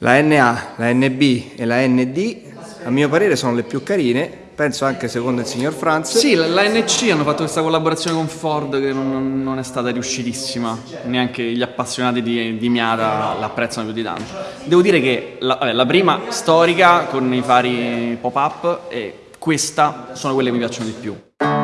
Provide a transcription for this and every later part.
La NA, la NB e la ND a mio parere sono le più carine, penso anche secondo il signor Franz. Sì, la, la NC hanno fatto questa collaborazione con Ford che non, non è stata riuscitissima, neanche gli appassionati di, di Miata l'apprezzano più di tanto. Devo dire che la, vabbè, la prima storica con i fari pop-up e questa sono quelle che mi piacciono di più.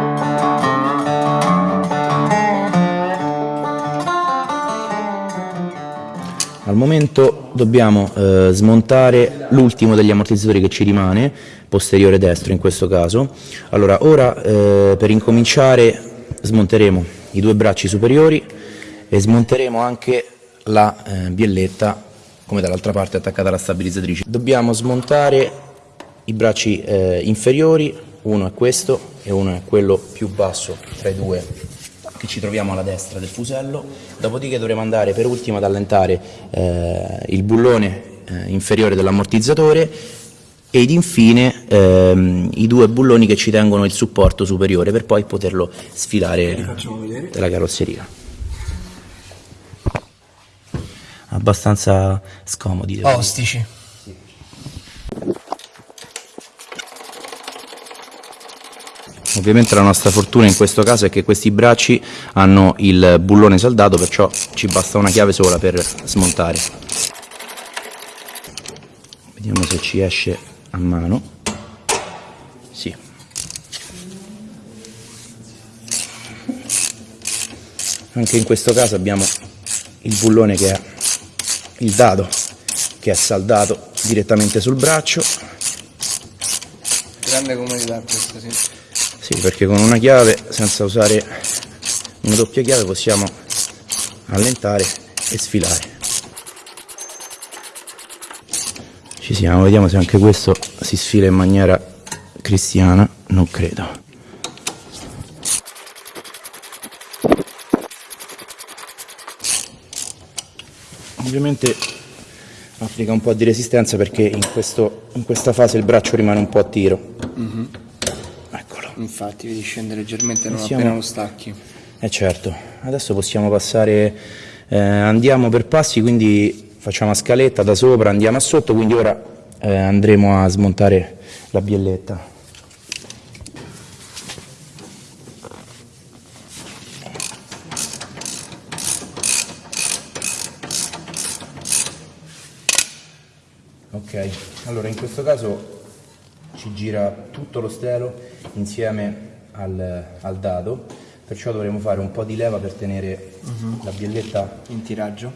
Al momento dobbiamo eh, smontare l'ultimo degli ammortizzatori che ci rimane, posteriore destro in questo caso. Allora, ora eh, per incominciare smonteremo i due bracci superiori e smonteremo anche la eh, bielletta come dall'altra parte attaccata alla stabilizzatrice. Dobbiamo smontare i bracci eh, inferiori, uno è questo e uno è quello più basso tra i due che ci troviamo alla destra del fusello, dopodiché dovremo andare per ultimo ad allentare eh, il bullone eh, inferiore dell'ammortizzatore ed infine ehm, i due bulloni che ci tengono il supporto superiore per poi poterlo sfilare dalla carrozzeria. Abbastanza scomodi. devo dire. Ovviamente la nostra fortuna in questo caso è che questi bracci hanno il bullone saldato, perciò ci basta una chiave sola per smontare. Vediamo se ci esce a mano. Sì. Anche in questo caso abbiamo il bullone che è il dado che è saldato direttamente sul braccio Grande comodità questa, sì. Sì, perché con una chiave, senza usare una doppia chiave, possiamo allentare e sfilare. Ci siamo, vediamo se anche questo si sfila in maniera cristiana, non credo. Ovviamente applica un po' di resistenza perché in, questo- in questa fase il braccio rimane un po' a tiro. Eccolo. Infatti vedi scende leggermente non Siamo- appena lo stacchi. Eh certo, adesso possiamo passare, eh, andiamo per passi, quindi facciamo a scaletta da sopra, andiamo a sotto, quindi ora eh, andremo a smontare la bielletta. Ok, allora in questo caso ci gira tutto lo stelo insieme al, al dado, perciò dovremo fare un po' di leva per tenere la bielletta In tiraggio.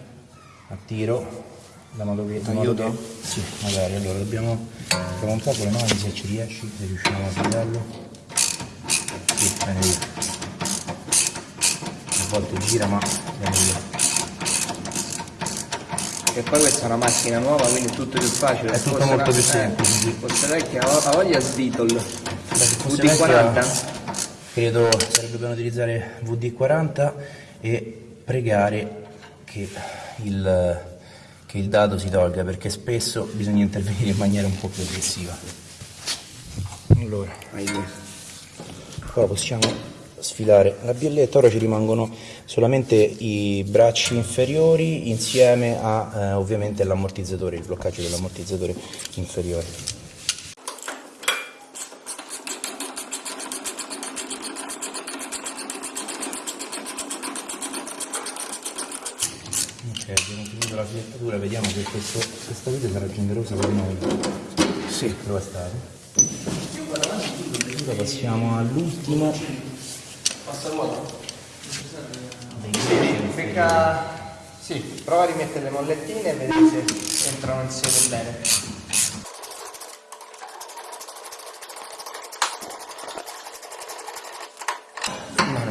a tiro, da modo che... da modo Aiuto? che- Sì, magari, allora dobbiamo... Proviamo un po' con le mani se ci riesci, se riusciamo a tagliarlo. Sì, bene. A volte gira ma bene lì. E poi questa è una macchina nuova, quindi è tutto più facile. È tutto molto più semplice. Eh, fosse vecchia, ha voglia Svitol. fosse VD40? vecchia- Credo sarebbe bene utilizzare VD40 e pregare che il, che il dado si tolga perché spesso bisogna intervenire in maniera un po' più aggressiva. Allora, ora possiamo sfilare la bielletta, ora ci rimangono solamente i bracci inferiori insieme a eh, ovviamente l'ammortizzatore, il bloccaggio dell'ammortizzatore inferiore. Ok, abbiamo finito la filettatura, vediamo che questo, questa vite sarà generosa per noi. Sì, lo è stato. Ora passiamo all'ultimo. Dei bracci Pecca... Sì, prova a rimettere le mollettine e vedere se entrano insieme bene.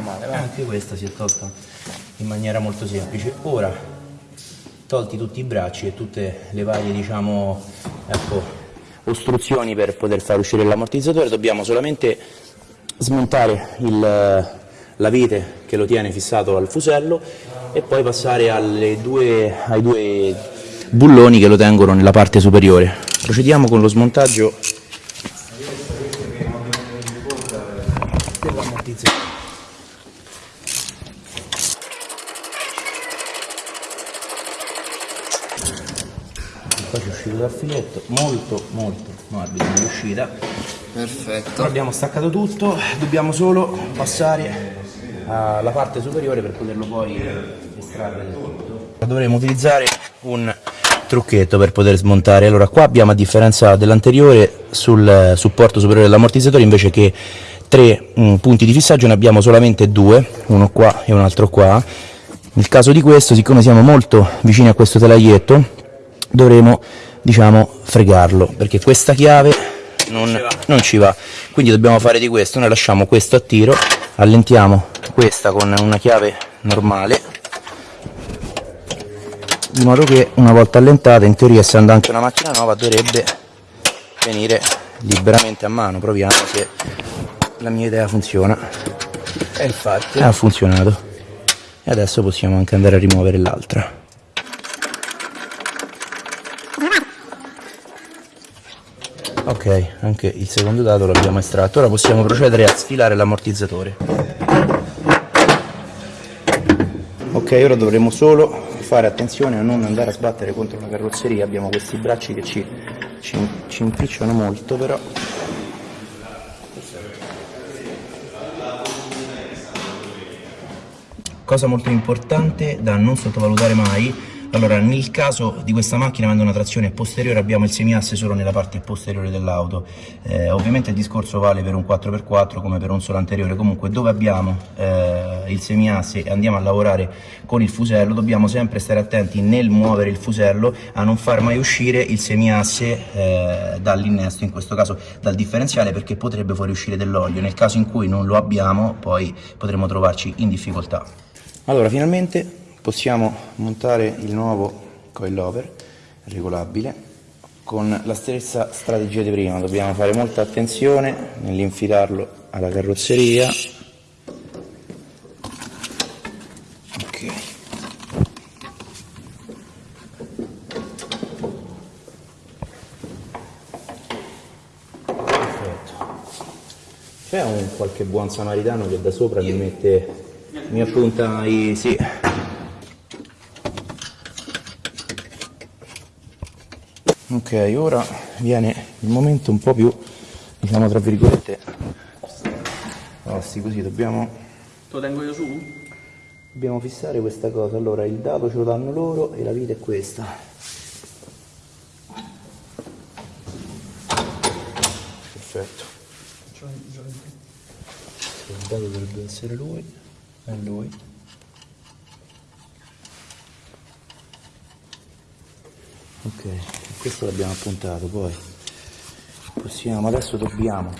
Male, va. Anche questa si è tolta in maniera molto semplice. Ora, tolti tutti i bracci e tutte le varie, diciamo, ecco, ostruzioni per poter far uscire l'ammortizzatore, dobbiamo solamente smontare il- la vite che lo tiene fissato al fusello e poi passare due- ai due bulloni che lo tengono nella parte superiore. Procediamo con lo smontaggio dell'ammortizzatore. Qua ci uscito dal filetto, molto molto morbido nell'uscita. Perfetto. Abbiamo staccato tutto, dobbiamo solo passare alla parte superiore per poterlo poi estrarre del tutto. Dovremo utilizzare un trucchetto per poter smontare. Allora qua abbiamo a differenza dell'anteriore sul supporto superiore dell'ammortizzatore invece che tre mh, punti di fissaggio ne abbiamo solamente due, uno qua e un altro qua. Nel caso di questo, siccome siamo molto vicini a questo telaglietto, dovremo diciamo fregarlo perché questa chiave non, non ci va. Quindi dobbiamo fare di questo noi lasciamo questo a tiro allentiamo questa con una chiave normale di modo che una volta allentata in teoria essendo anche una macchina nuova dovrebbe venire liberamente a mano. Proviamo se la mia idea funziona. E infatti. ha funzionato. E adesso possiamo anche andare a rimuovere l'altra ok anche il secondo dato l'abbiamo estratto. Ora possiamo procedere a sfilare l'ammortizzatore. Ok ora dovremo solo fare attenzione a non andare a sbattere contro la carrozzeria. Abbiamo questi bracci che ci, ci, ci impicciano molto però. Cosa molto importante da non sottovalutare mai, allora nel caso di questa macchina avendo una trazione posteriore abbiamo il semiasse solo nella parte posteriore dell'auto, eh, ovviamente il discorso vale per un 4x4 come per un solo anteriore, comunque dove abbiamo eh, il semiasse e andiamo a lavorare con il fusello dobbiamo sempre stare attenti nel muovere il fusello a non far mai uscire il semiasse eh, dall'innesto, in questo caso dal differenziale perché potrebbe fuoriuscire dell'olio, nel caso in cui non lo abbiamo poi potremo trovarci in difficoltà. Allora, finalmente possiamo montare il nuovo coilover regolabile con la stessa strategia di prima. Dobbiamo fare molta attenzione nell'infilarlo alla carrozzeria. Ok. Perfetto. C'è un qualche buon samaritano che da sopra mi mette mi appunta i sì. Ok, ora viene il momento un po' più, diciamo tra virgolette, grossi, così dobbiamo, Te lo tengo io su? dobbiamo fissare questa cosa. Allora, il dato ce lo danno loro e la vita è questa. Perfetto. Il dato dovrebbe essere lui, è lui. Ok, questo l'abbiamo appuntato, poi possiamo, adesso dobbiamo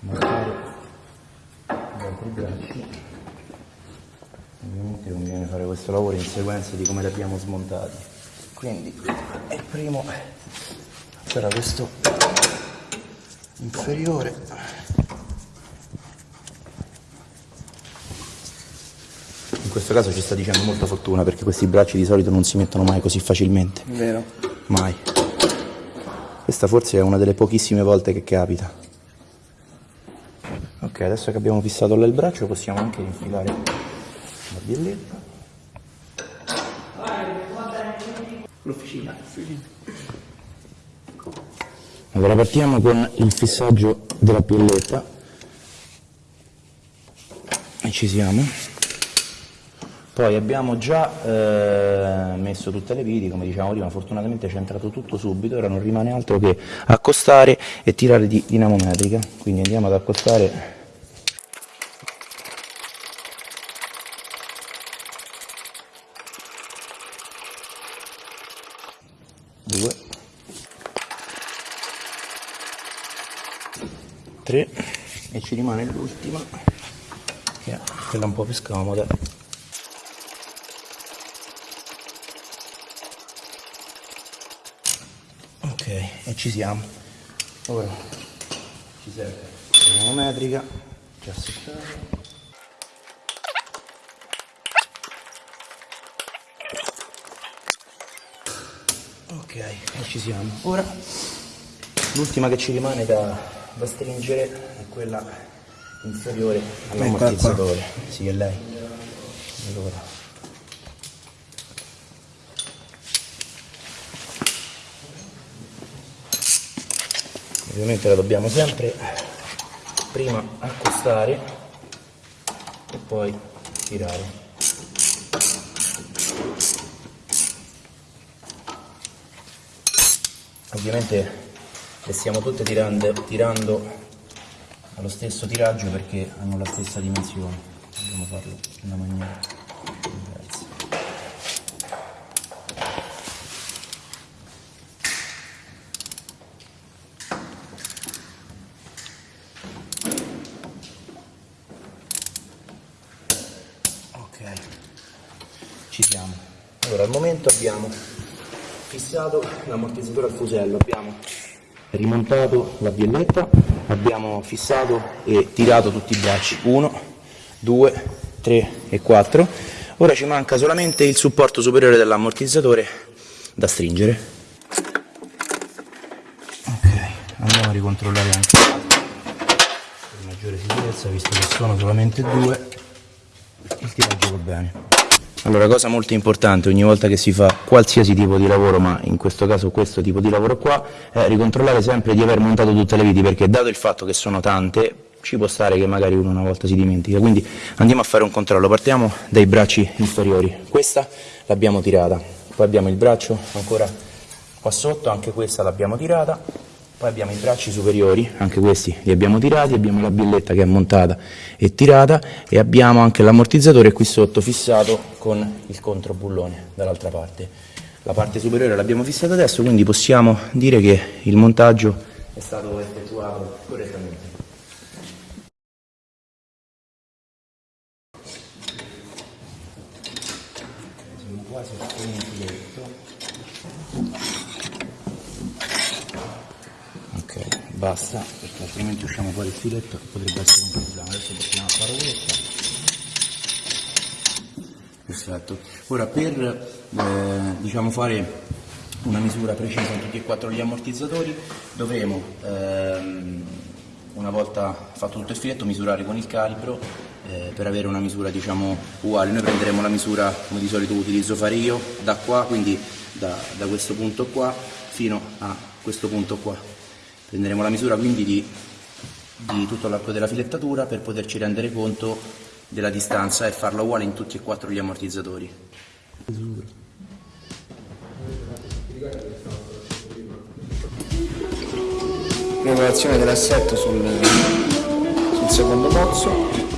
montare gli altri bracci. Ovviamente conviene fare questo lavoro in sequenza di come li abbiamo smontati. Quindi il primo sarà questo inferiore. In questo caso ci sta dicendo molta fortuna perché questi bracci di solito non si mettono mai così facilmente. Vero. Mai. Questa forse è una delle pochissime volte che capita. Ok, adesso che abbiamo fissato là il braccio possiamo anche infilare la bielletta. L'officina. Allora partiamo con il fissaggio della bielletta. E ci siamo. Poi abbiamo già eh, messo tutte le viti, come dicevamo prima, fortunatamente c'è entrato tutto subito, ora non rimane altro che accostare e tirare di dinamometrica. Quindi andiamo ad accostare. Due, tre. E ci rimane l'ultima che è quella un po' più scomoda ok e ci siamo. Ora ci serve la dinamometrica già settata ok e ci siamo. Ora l'ultima che ci rimane da, da stringere è quella inferiore all'ammortizzatore. Sì è lei. Allora ovviamente la dobbiamo sempre prima accostare e poi tirare. Ovviamente le stiamo tutte tirando, tirando allo stesso tiraggio perché hanno la stessa dimensione. Dobbiamo farlo in una maniera diversa ok ci siamo. Allora al momento abbiamo fissato l'ammortizzatore al fusello abbiamo rimontato la bielletta abbiamo fissato e tirato tutti i bracci. 1 2 3 e 4 ora ci manca solamente il supporto superiore dell'ammortizzatore da stringere. Ok andiamo a ricontrollare anche per maggiore sicurezza visto che sono solamente due il tiraggio va bene allora, cosa molto importante ogni volta che si fa qualsiasi tipo di lavoro, ma in questo caso questo tipo di lavoro qua, è ricontrollare sempre di aver montato tutte le viti, perché dato il fatto che sono tante, ci può stare che magari uno una volta si dimentica. Quindi andiamo a fare un controllo, partiamo dai bracci inferiori. Questa l'abbiamo tirata, poi abbiamo il braccio ancora qua sotto, anche questa l'abbiamo tirata, poi abbiamo i bracci superiori, anche questi li abbiamo tirati, abbiamo la billetta che è montata e tirata e abbiamo anche l'ammortizzatore qui sotto fissato con il controbullone dall'altra parte. La parte superiore l'abbiamo fissata adesso, quindi possiamo dire che il montaggio è stato effettuato correttamente. Siamo quasi a basta perché altrimenti usciamo fuori il filetto e potrebbe essere un problema. Adesso possiamo fare questa perfetto. Ora per eh, diciamo fare una misura precisa in tutti e quattro gli ammortizzatori dovremo ehm, una volta fatto tutto il filetto misurare con il calibro eh, per avere una misura diciamo uguale. Noi prenderemo la misura come di solito utilizzo fare io da qua quindi da, da questo punto qua fino a questo punto qua Prenderemo la misura quindi di, di tutto l'arco della filettatura per poterci rendere conto della distanza e farla uguale in tutti e quattro gli ammortizzatori. Regolazione dell'assetto sul, sul secondo pozzo.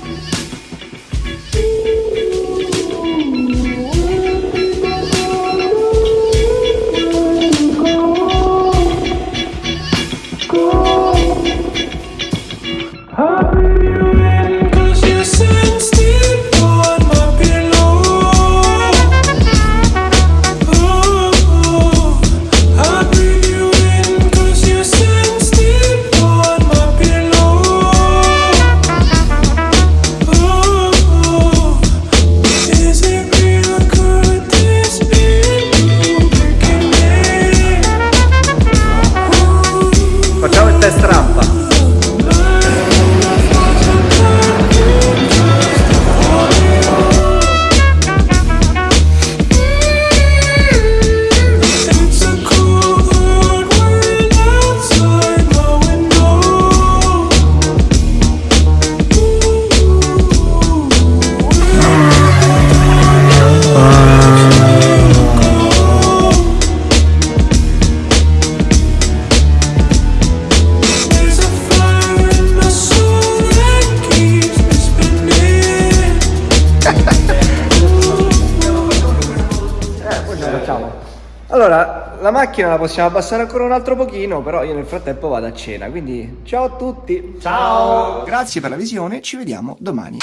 Allora, la macchina la possiamo abbassare ancora un altro pochino, però io nel frattempo vado a cena, quindi ciao a tutti! Ciao! Grazie per la visione, ci vediamo domani.